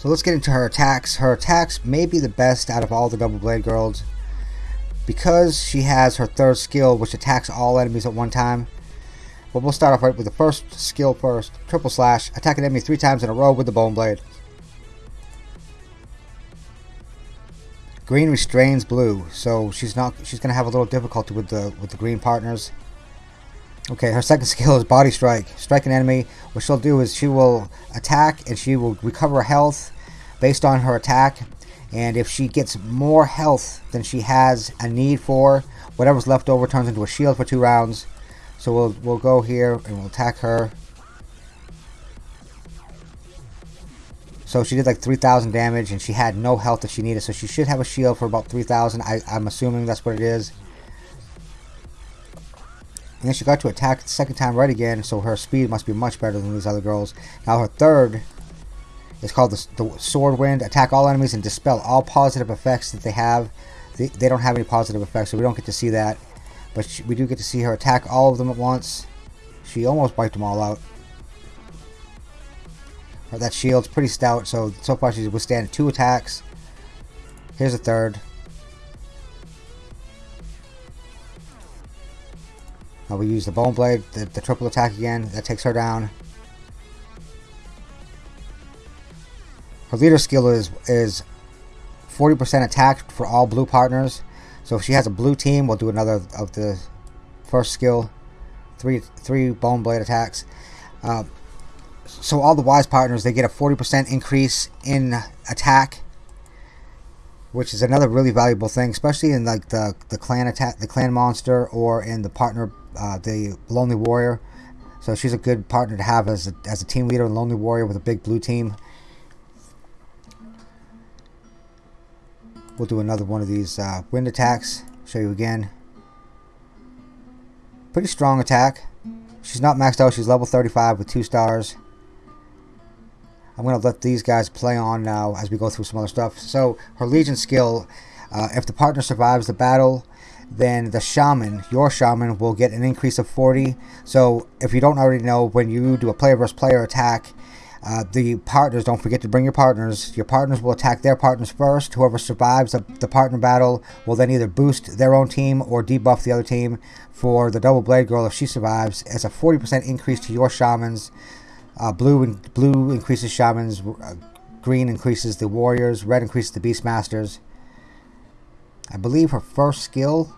So let's get into her attacks. Her attacks may be the best out of all the double blade girls because she has her third skill which attacks all enemies at one time. But we'll start off right with the first skill first. Triple slash. Attack an enemy three times in a row with the bone blade. Green restrains blue, so she's not she's gonna have a little difficulty with the with the green partners. Okay, her second skill is Body Strike. Strike an enemy. What she'll do is she will attack and she will recover health based on her attack. And if she gets more health than she has a need for, whatever's left over turns into a shield for two rounds. So we'll, we'll go here and we'll attack her. So she did like 3,000 damage and she had no health that she needed. So she should have a shield for about 3,000. I'm assuming that's what it is. And then she got to attack the second time right again, so her speed must be much better than these other girls. Now her third is called the, the Sword Wind. Attack all enemies and dispel all positive effects that they have. They, they don't have any positive effects, so we don't get to see that. But she, we do get to see her attack all of them at once. She almost wiped them all out. That shield's pretty stout, so so far she's withstanding two attacks. Here's a third. Uh, we use the Bone Blade, the, the triple attack again. That takes her down. Her leader skill is is 40% attack for all blue partners. So if she has a blue team, we'll do another of the first skill. Three three Bone Blade attacks. Uh, so all the wise partners, they get a 40% increase in attack which is another really valuable thing, especially in like the the clan attack, the clan monster, or in the partner, uh, the lonely warrior. So she's a good partner to have as a, as a team leader, in lonely warrior with a big blue team. We'll do another one of these uh, wind attacks. Show you again. Pretty strong attack. She's not maxed out. She's level 35 with two stars. I'm going to let these guys play on now as we go through some other stuff. So her Legion skill, uh, if the partner survives the battle, then the shaman, your shaman, will get an increase of 40. So if you don't already know, when you do a player versus player attack, uh, the partners, don't forget to bring your partners. Your partners will attack their partners first. Whoever survives the, the partner battle will then either boost their own team or debuff the other team. For the Double Blade Girl, if she survives, it's a 40% increase to your shamans. Uh, blue blue increases shamans. Uh, green increases the warriors. Red increases the beastmasters. I believe her first skill.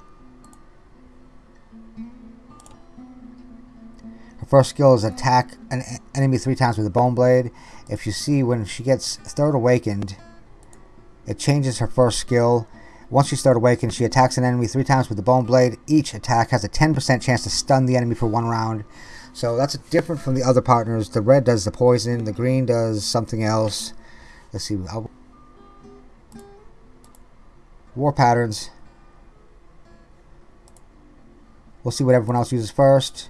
Her first skill is attack an enemy three times with a bone blade. If you see when she gets third awakened, it changes her first skill. Once she's third awakened, she attacks an enemy three times with the bone blade. Each attack has a 10% chance to stun the enemy for one round. So that's different from the other partners. The red does the poison. The green does something else. Let's see. War patterns. We'll see what everyone else uses first.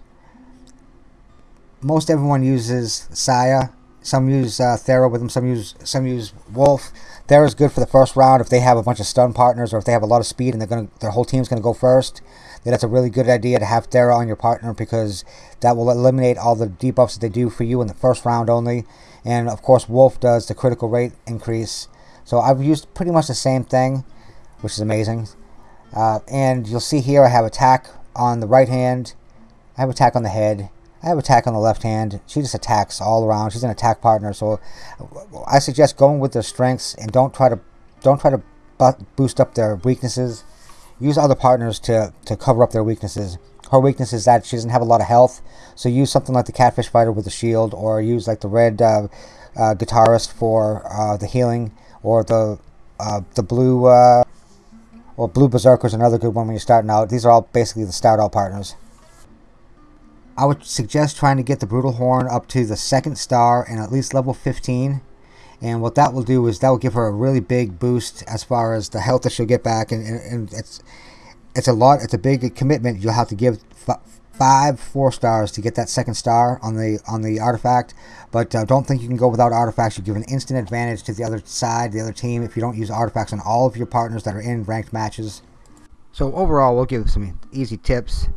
Most everyone uses Saya. Some use uh, Thera with them. Some use some use Wolf. Thera's good for the first round if they have a bunch of stun partners or if they have a lot of speed and they're gonna their whole team's gonna go first Then that's a really good idea to have Thera on your partner because that will eliminate all the debuffs that they do for you in the first round only. And of course, Wolf does the critical rate increase. So I've used pretty much the same thing, which is amazing. Uh, and you'll see here I have attack on the right hand. I have attack on the head. I have attack on the left hand. She just attacks all around. She's an attack partner, so I suggest going with their strengths and don't try to don't try to boost up their weaknesses use other partners to, to cover up their weaknesses. Her weakness is that she doesn't have a lot of health, so use something like the Catfish Fighter with a shield, or use like the Red uh, uh, Guitarist for uh, the healing, or the uh, the Blue uh, or Blue Berserker is another good one when you're starting out. These are all basically the start out partners. I would suggest trying to get the Brutal Horn up to the second star and at least level 15 and what that will do is that will give her a really big boost as far as the health that she'll get back. And, and, and it's it's a lot it's a big commitment. You'll have to give five four stars to get that second star on the on the artifact. But uh, don't think you can go without artifacts. You give an instant advantage to the other side the other team if you don't use artifacts on all of your partners that are in ranked matches. So overall we'll give some easy tips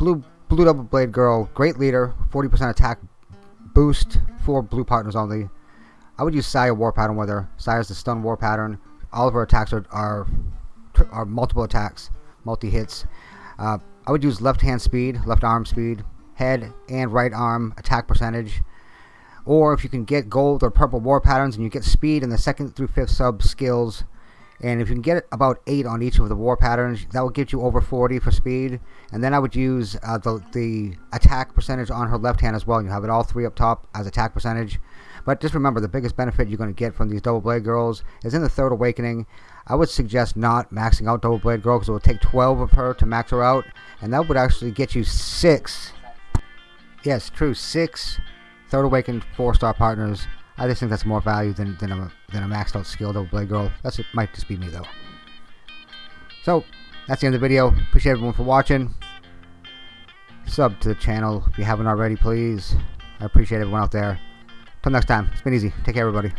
blue blue double blade girl great leader 40% attack boost for blue partners only. I would use Saya War Pattern with her. Saya's the stun war pattern. All of her attacks are are, are multiple attacks, multi hits. Uh, I would use left hand speed, left arm speed, head and right arm attack percentage. Or if you can get gold or purple war patterns and you get speed in the second through fifth sub skills, and if you can get about 8 on each of the war patterns, that will get you over 40 for speed. And then I would use uh, the, the attack percentage on her left hand as well. You have it all three up top as attack percentage. But just remember, the biggest benefit you're going to get from these Double Blade Girls is in the Third Awakening. I would suggest not maxing out Double Blade Girl because it will take 12 of her to max her out. And that would actually get you 6. Yes, true, 6 Third Awakened 4-star partners I just think that's more value than, than, a, than a maxed out skill double blade girl. That's it might just be me though. So that's the end of the video. Appreciate everyone for watching. Sub to the channel if you haven't already, please. I appreciate everyone out there. Till next time, it's been easy. Take care, everybody.